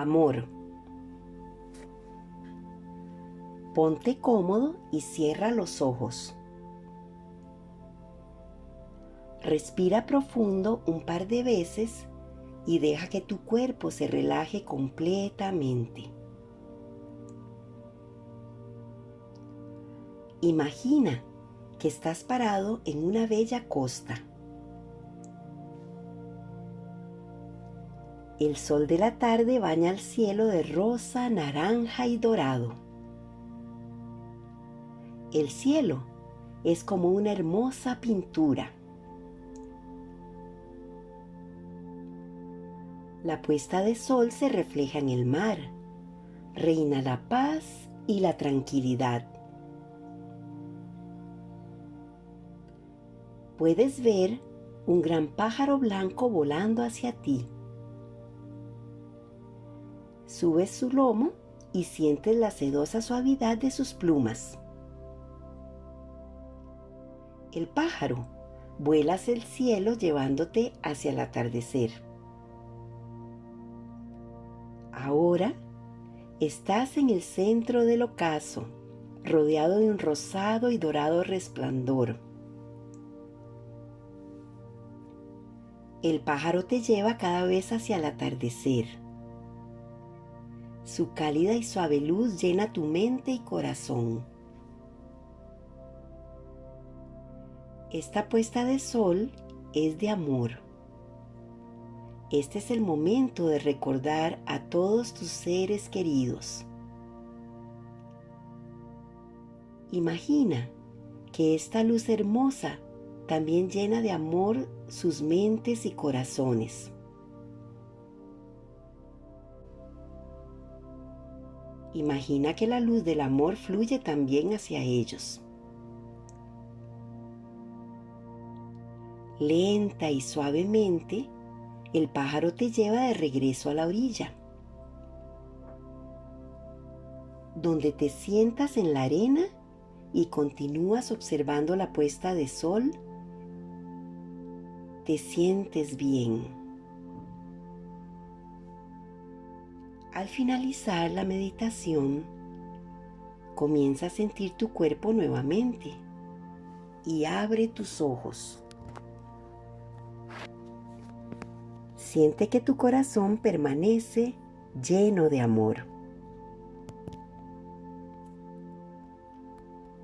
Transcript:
Amor. Ponte cómodo y cierra los ojos. Respira profundo un par de veces y deja que tu cuerpo se relaje completamente. Imagina que estás parado en una bella costa. El sol de la tarde baña el cielo de rosa, naranja y dorado. El cielo es como una hermosa pintura. La puesta de sol se refleja en el mar. Reina la paz y la tranquilidad. Puedes ver un gran pájaro blanco volando hacia ti. Subes su lomo y sientes la sedosa suavidad de sus plumas. El pájaro vuela hacia el cielo llevándote hacia el atardecer. Ahora estás en el centro del ocaso, rodeado de un rosado y dorado resplandor. El pájaro te lleva cada vez hacia el atardecer. Su cálida y suave luz llena tu mente y corazón. Esta puesta de sol es de amor. Este es el momento de recordar a todos tus seres queridos. Imagina que esta luz hermosa también llena de amor sus mentes y corazones. Imagina que la luz del amor fluye también hacia ellos. Lenta y suavemente, el pájaro te lleva de regreso a la orilla, donde te sientas en la arena y continúas observando la puesta de sol. Te sientes bien. Al finalizar la meditación, comienza a sentir tu cuerpo nuevamente y abre tus ojos. Siente que tu corazón permanece lleno de amor.